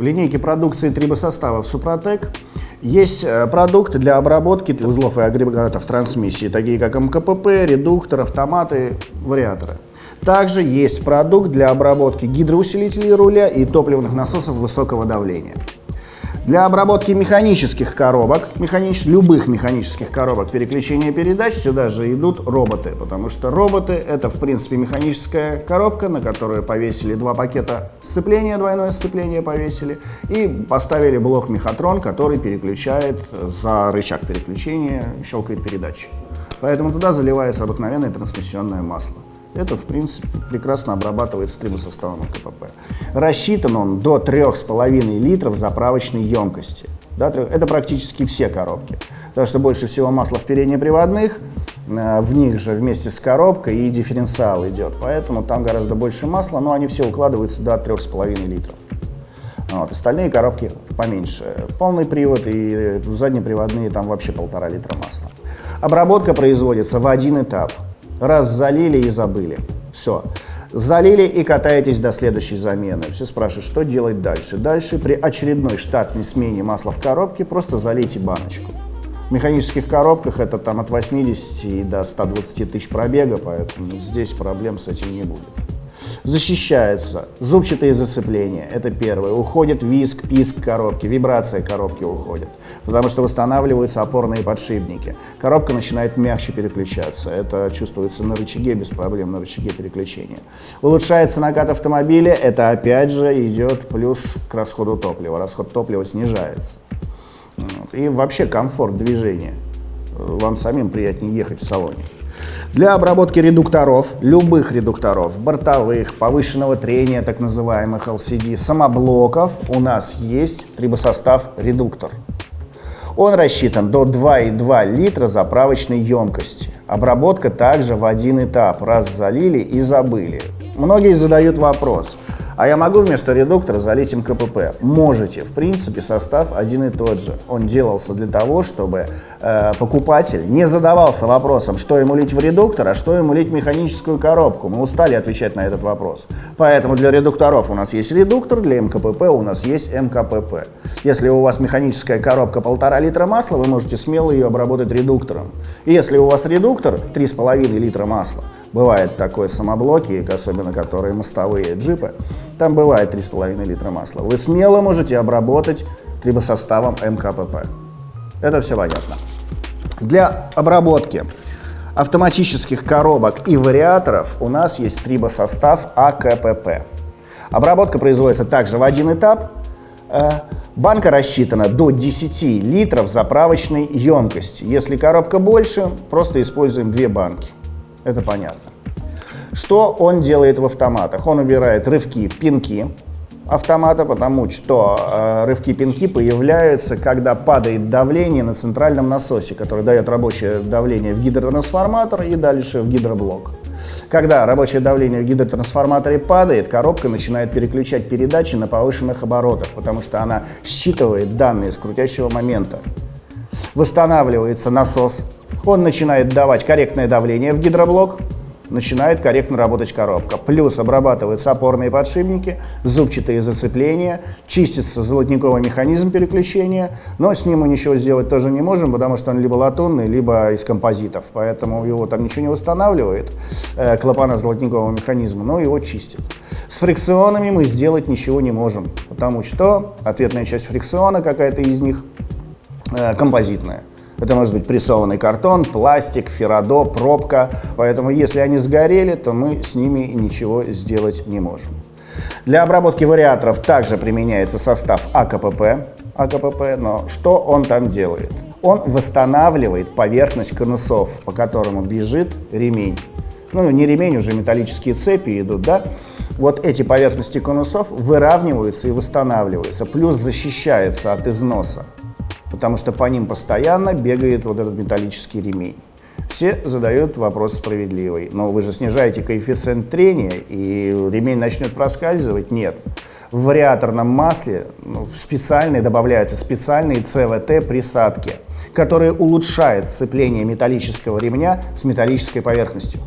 В линейке продукции трибосоставов Супротек есть э, продукты для обработки узлов и агрегатов трансмиссии, такие как МКПП, редуктор, автоматы, вариаторы. Также есть продукт для обработки гидроусилителей руля и топливных насосов высокого давления. Для обработки механических коробок, механич... любых механических коробок переключения передач сюда же идут роботы, потому что роботы это в принципе механическая коробка, на которую повесили два пакета сцепления, двойное сцепление повесили и поставили блок мехатрон, который переключает за рычаг переключения, щелкает передачи. Поэтому туда заливается обыкновенное трансмиссионное масло. Это, в принципе, прекрасно обрабатывается трибосоставом КПП. Рассчитан он до 3,5 литров заправочной емкости. Да, это практически все коробки. Потому что больше всего масла в переднеприводных, э, в них же вместе с коробкой и дифференциал идет. Поэтому там гораздо больше масла, но они все укладываются до 3,5 литров. Вот, остальные коробки поменьше. Полный привод и заднеприводные там вообще полтора литра масла. Обработка производится в один этап – Раз залили и забыли. Все. Залили и катаетесь до следующей замены. Все спрашивают, что делать дальше. Дальше при очередной штатной смене масла в коробке просто залейте баночку. В механических коробках это там от 80 до 120 тысяч пробега, поэтому здесь проблем с этим не будет. Защищается. Зубчатые зацепления. Это первое. Уходит виск, писк коробки, вибрация коробки уходит. Потому что восстанавливаются опорные подшипники. Коробка начинает мягче переключаться. Это чувствуется на рычаге без проблем, на рычаге переключения. Улучшается накат автомобиля. Это опять же идет плюс к расходу топлива. Расход топлива снижается. Вот. И вообще комфорт движения. Вам самим приятнее ехать в салоне. Для обработки редукторов, любых редукторов, бортовых, повышенного трения, так называемых LCD, самоблоков, у нас есть трибосостав редуктор. Он рассчитан до 2,2 литра заправочной емкости. Обработка также в один этап, раз залили и забыли. Многие задают вопрос – а я могу вместо редуктора залить им КПП? Можете. В принципе, состав один и тот же. Он делался для того, чтобы э, покупатель не задавался вопросом, что ему лить в редуктор, а что ему лить в механическую коробку. Мы устали отвечать на этот вопрос. Поэтому для редукторов у нас есть редуктор, для МКПП у нас есть МКПП. Если у вас механическая коробка полтора литра масла, вы можете смело ее обработать редуктором. И если у вас редуктор 3,5 литра масла, Бывает такое самоблоки, особенно которые мостовые джипы, там бывает 3,5 литра масла. Вы смело можете обработать трибосоставом МКПП. Это все понятно. Для обработки автоматических коробок и вариаторов у нас есть трибосостав АКПП. Обработка производится также в один этап. Э, банка рассчитана до 10 литров заправочной емкости. Если коробка больше, просто используем две банки. Это понятно. Что он делает в автоматах? Он убирает рывки, пинки автомата, потому что э, рывки-пинки появляются, когда падает давление на центральном насосе, который дает рабочее давление в гидротрансформатор и дальше в гидроблок. Когда рабочее давление в гидротрансформаторе падает, коробка начинает переключать передачи на повышенных оборотах, потому что она считывает данные с крутящего момента. Восстанавливается насос, он начинает давать корректное давление в гидроблок, начинает корректно работать коробка. Плюс обрабатываются опорные подшипники, зубчатые зацепления, чистится золотниковый механизм переключения, но с ним мы ничего сделать тоже не можем, потому что он либо латунный, либо из композитов, поэтому его там ничего не восстанавливает, э, клапана золотникового механизма, но его чистит. С фрикционами мы сделать ничего не можем, потому что ответная часть фрикциона какая-то из них э, композитная. Это может быть прессованный картон, пластик, феррадо, пробка. Поэтому если они сгорели, то мы с ними ничего сделать не можем. Для обработки вариаторов также применяется состав АКПП, АКПП, но что он там делает? Он восстанавливает поверхность конусов, по которому бежит ремень. Ну, не ремень, уже металлические цепи идут, да? Вот эти поверхности конусов выравниваются и восстанавливаются, плюс защищаются от износа потому что по ним постоянно бегает вот этот металлический ремень. Все задают вопрос справедливый. Но вы же снижаете коэффициент трения, и ремень начнет проскальзывать? Нет. В вариаторном масле ну, специальные добавляются специальные ЦВТ-присадки, которые улучшают сцепление металлического ремня с металлической поверхностью.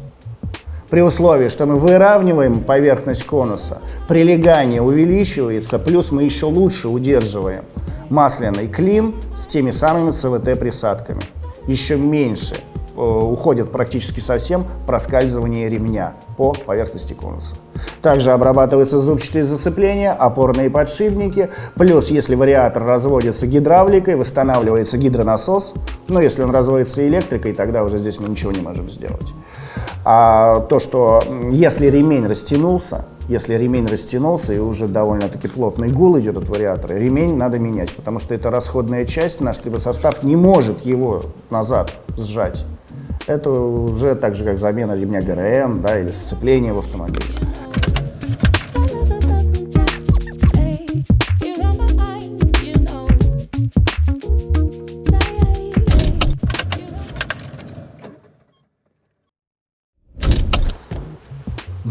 При условии, что мы выравниваем поверхность конуса, прилегание увеличивается, плюс мы еще лучше удерживаем масляный клин с теми самыми ЦВТ-присадками. Еще меньше Э, уходит практически совсем проскальзывание ремня по поверхности конуса. Также обрабатываются зубчатые зацепления, опорные подшипники, плюс если вариатор разводится гидравликой, восстанавливается гидронасос, но если он разводится электрикой, тогда уже здесь мы ничего не можем сделать. А то, что если ремень растянулся, если ремень растянулся и уже довольно-таки плотный гул идет от вариатора, ремень надо менять, потому что это расходная часть, наш трибосостав не может его назад сжать. Это уже так же, как замена ремня ГРМ да, или сцепление в автомобиле.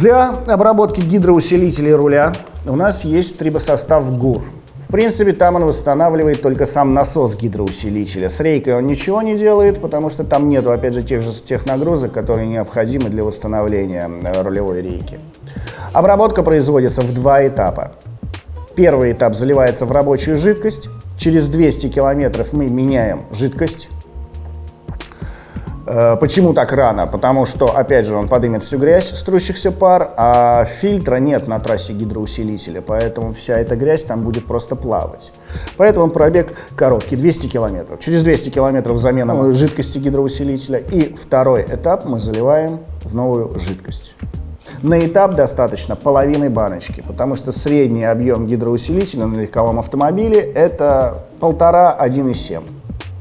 Для обработки гидроусилителей руля у нас есть трибосостав ГУР. В принципе, там он восстанавливает только сам насос гидроусилителя. С рейкой он ничего не делает, потому что там нету, опять же, тех же тех нагрузок, которые необходимы для восстановления э, рулевой рейки. Обработка производится в два этапа. Первый этап заливается в рабочую жидкость. Через 200 километров мы меняем жидкость почему так рано? Потому что, опять же, он поднимет всю грязь с трущихся пар, а фильтра нет на трассе гидроусилителя, поэтому вся эта грязь там будет просто плавать. Поэтому пробег короткий, 200 километров. Через 200 километров замена жидкости гидроусилителя. И второй этап мы заливаем в новую жидкость. На этап достаточно половины баночки, потому что средний объем гидроусилителя на легковом автомобиле это 1,5-1,7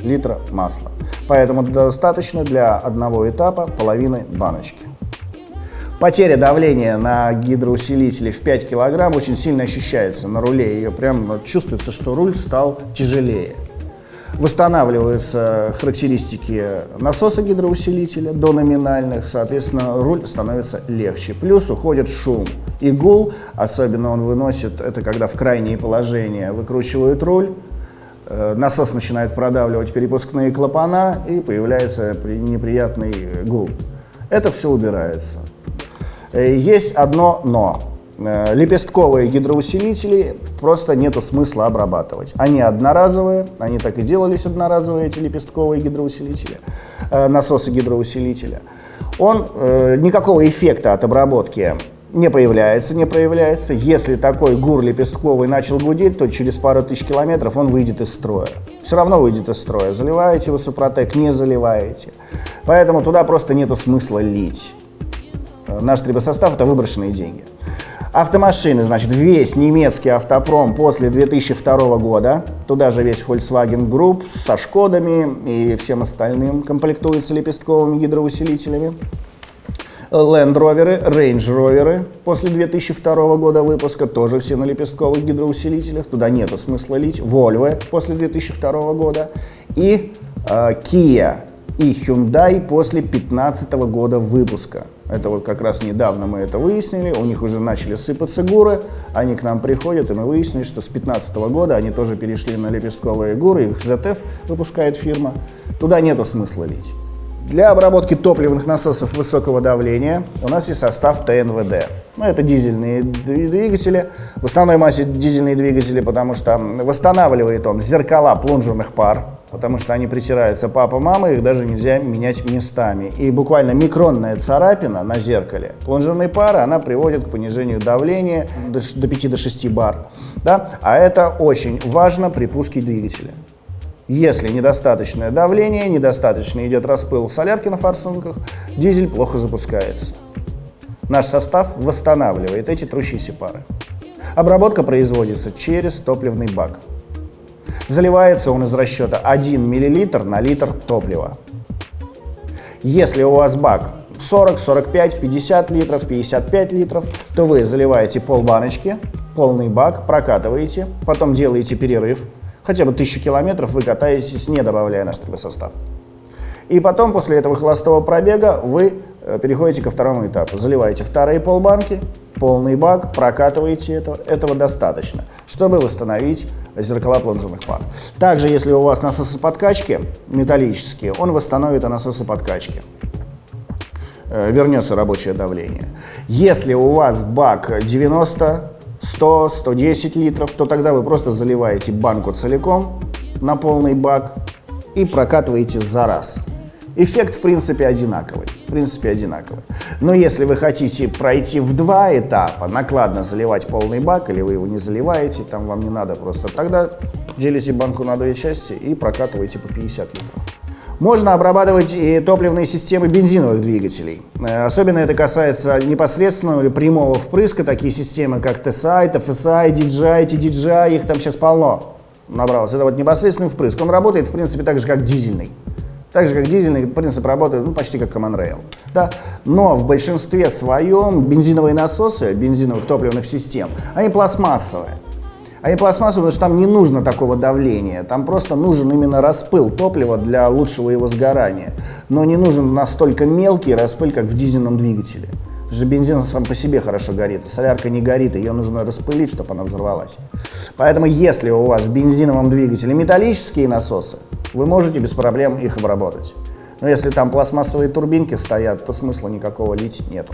литра масла. Поэтому достаточно для одного этапа половины баночки. Потеря давления на гидроусилителе в 5 кг очень сильно ощущается на руле. Ее прям чувствуется, что руль стал тяжелее. Восстанавливаются характеристики насоса гидроусилителя до номинальных, соответственно, руль становится легче. Плюс уходит шум и гул, особенно он выносит, это когда в крайние положения выкручивают руль, насос начинает продавливать перепускные клапана и появляется неприятный гул. Это все убирается. Э, есть одно «но». Э, лепестковые гидроусилители просто нету смысла обрабатывать. Они одноразовые, они так и делались одноразовые, эти лепестковые гидроусилители, насосы гидроусилителя. Он никакого эффекта от обработки не появляется, не проявляется. Если такой гур лепестковый начал гудеть, то через пару тысяч километров он выйдет из строя. Все равно выйдет из строя. Заливаете вы супротек, не заливаете. Поэтому туда просто нету смысла лить. Наш трибосостав – это выброшенные деньги. Автомашины, значит, весь немецкий автопром после 2002 года, туда же весь Volkswagen Group со Шкодами и всем остальным комплектуется лепестковыми гидроусилителями. Land Rover, Range Rover. После 2002 года выпуска, тоже все на лепестковых гидроусилителях, туда нету смысла лить. Volvo после 2002 года. И э, Kia и Hyundai после 2015 года выпуска. Это вот как раз недавно мы это выяснили, у них уже начали сыпаться гуры, они к нам приходят, и мы выяснили, что с 2015 года они тоже перешли на лепестковые гуры, их ZF выпускает фирма, туда нету смысла лить. Для обработки топливных насосов высокого давления у нас есть состав ТНВД. Ну, это дизельные двигатели, в основной массе дизельные двигатели, потому что восстанавливает он зеркала плунжерных пар, потому что они притираются папа, мама, их даже нельзя менять местами. И буквально микронная царапина на зеркале плунжерной пары, она приводит к понижению давления до 5-6 бар. Да? А это очень важно при пуске двигателя. Если недостаточное давление, недостаточно идет распыл солярки на форсунках, дизель плохо запускается. Наш состав восстанавливает эти трущиеся пары. Обработка производится через топливный бак. Заливается он из расчета 1 мл на литр топлива. Если у вас бак 40, 45, 50 литров, 55 литров, то вы заливаете пол баночки, полный бак, прокатываете, потом делаете перерыв, хотя бы тысячу километров вы катаетесь, не добавляя наш турбосостав. И потом, после этого холостого пробега, вы э, переходите ко второму этапу. Заливаете вторые полбанки, полный бак, прокатываете это. Этого достаточно, чтобы восстановить зеркала плунжерных пар. Также, если у вас насосы подкачки металлические, он восстановит насосы подкачки. э, вернется рабочее давление. Если у вас бак 90, 100, 110 литров, то тогда вы просто заливаете банку целиком на полный бак и прокатываете за раз. Эффект, в принципе, одинаковый. В принципе, одинаковый. Но если вы хотите пройти в два этапа, накладно заливать полный бак, или вы его не заливаете, там вам не надо просто, тогда делите банку на две части и прокатываете по 50 литров. Можно обрабатывать и топливные системы бензиновых двигателей. Э, особенно это касается непосредственного или прямого впрыска, такие системы, как TSI, TFSI, DJI, TDJI, их там сейчас полно набралось. Это вот непосредственный впрыск. Он работает, в принципе, так же, как дизельный. Так же, как дизельный принцип работает, ну, почти как Common Rail. Да? Но в большинстве своем бензиновые насосы, бензиновых топливных систем, они пластмассовые. Они пластмассовые, потому что там не нужно такого давления. Там просто нужен именно распыл топлива для лучшего его сгорания. Но не нужен настолько мелкий распыл, как в дизельном двигателе. Потому что бензин сам по себе хорошо горит, солярка не горит, ее нужно распылить, чтобы она взорвалась. Поэтому если у вас в бензиновом двигателе металлические насосы, вы можете без проблем их обработать. Но если там пластмассовые турбинки стоят, то смысла никакого лить нету.